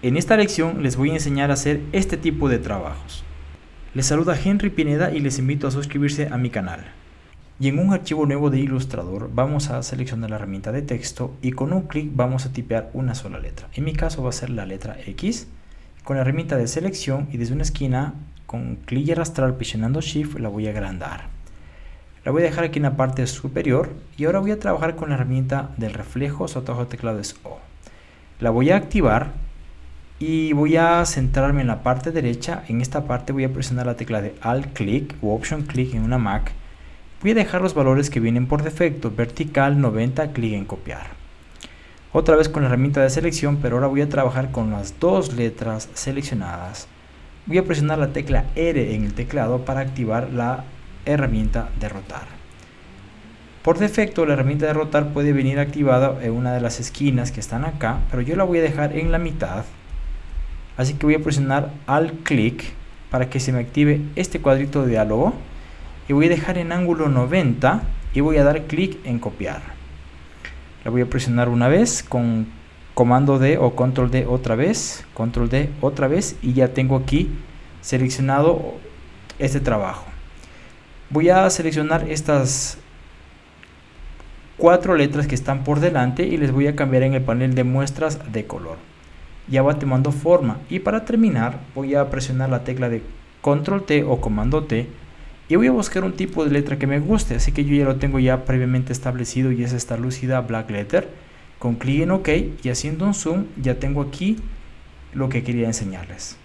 En esta lección les voy a enseñar a hacer este tipo de trabajos. Les saluda Henry Pineda y les invito a suscribirse a mi canal. Y en un archivo nuevo de Illustrator vamos a seleccionar la herramienta de texto y con un clic vamos a tipear una sola letra. En mi caso va a ser la letra X. Con la herramienta de selección y desde una esquina con clic y arrastrar presionando Shift la voy a agrandar. La voy a dejar aquí en la parte superior y ahora voy a trabajar con la herramienta del reflejo, su atajo de teclado es O. La voy a activar y voy a centrarme en la parte derecha. En esta parte voy a presionar la tecla de alt click o option click en una Mac. Voy a dejar los valores que vienen por defecto. Vertical 90 clic en copiar. Otra vez con la herramienta de selección pero ahora voy a trabajar con las dos letras seleccionadas. Voy a presionar la tecla R en el teclado para activar la herramienta de rotar. Por defecto la herramienta de rotar puede venir activada en una de las esquinas que están acá pero yo la voy a dejar en la mitad Así que voy a presionar al clic para que se me active este cuadrito de diálogo y voy a dejar en ángulo 90 y voy a dar clic en copiar. La voy a presionar una vez con comando D o control D otra vez, control D otra vez y ya tengo aquí seleccionado este trabajo. Voy a seleccionar estas cuatro letras que están por delante y les voy a cambiar en el panel de muestras de color ya va tomando forma. Y para terminar voy a presionar la tecla de control T o comando T y voy a buscar un tipo de letra que me guste. Así que yo ya lo tengo ya previamente establecido y es esta lúcida black letter. Con clic en ok y haciendo un zoom ya tengo aquí lo que quería enseñarles